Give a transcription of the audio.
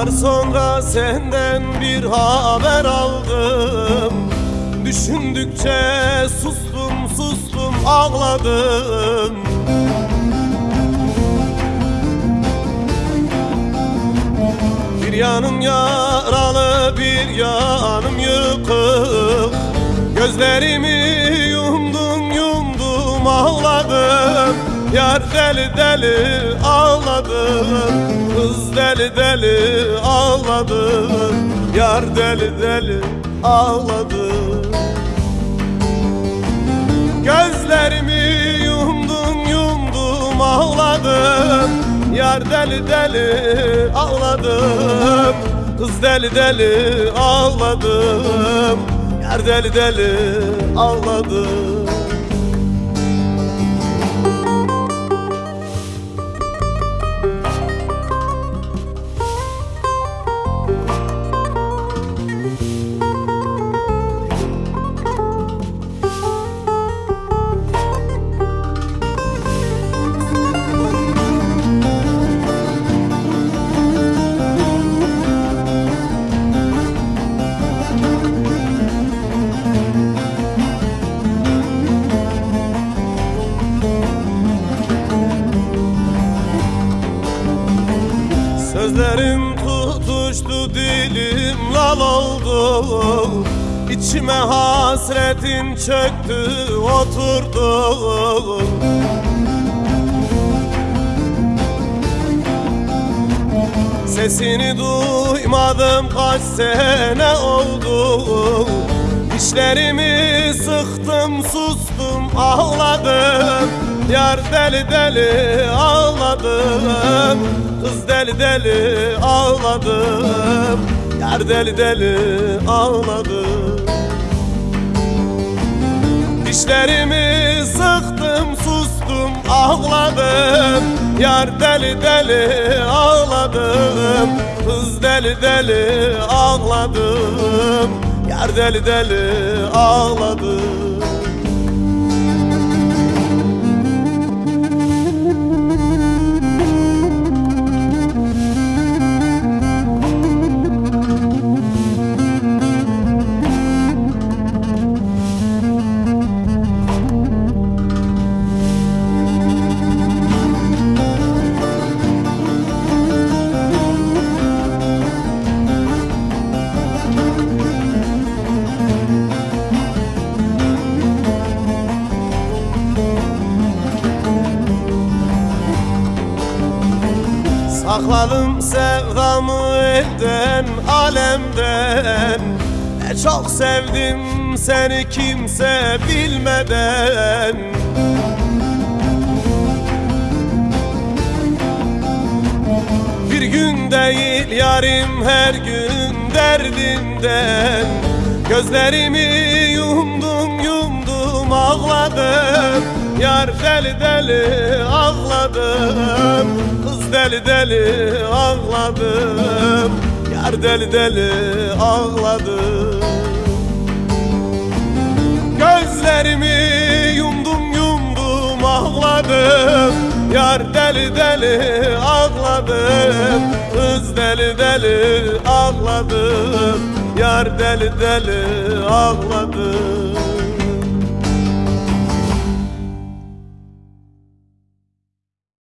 Yıllar sonra senden bir haber aldım. Düşündükçe sustum sustum ağladım. Bir yanım yaralı bir yanım yıkık. Gözlerimi yumdum yumdum ağladım Yar deli deli ağladım Kız deli deli ağladım Yar deli deli ağladım Gözlerimi yumdum yumdum ağladım Yar deli deli ağladım Kız deli deli ağladım Yar deli deli ağladım Sözlerim tutuştu dilim lal oldu. İçime hasretin çöktü oturdu. Sesini duymadım kaç sene oldu Dişlerimi sıktım sustum ağladım. Yar deli deli ağladım. Kız deli deli ağladım. Yar deli deli ağladım. Dişlerimi sıktım sustum ağladım. Yar deli deli ağladım. Kız deli deli ağladım Yar deli deli ağladım Sakladım sevdamı elden alemden. Ne çok sevdim seni kimse bilmeden. Bir gün değil yarim her gün derdimden Gözlerimi yumdum yumdum ağladım Yar deli deli ağladım Kız deli deli ağladım Yar deli deli ağladım. Gözlerimi yumdum yumdum ağladım Yar deli deli ağladım Kız deli deli ağladım Yar deli deli ağladım